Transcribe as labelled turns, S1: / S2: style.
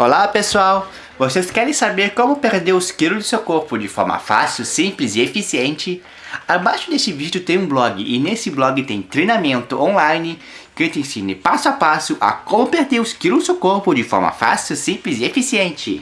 S1: Olá pessoal! Vocês querem saber como perder os quilos do seu corpo de forma fácil, simples e eficiente? Abaixo deste vídeo tem um blog e nesse blog tem treinamento online que te ensina passo a passo a como perder os quilos do seu corpo de forma fácil, simples e eficiente.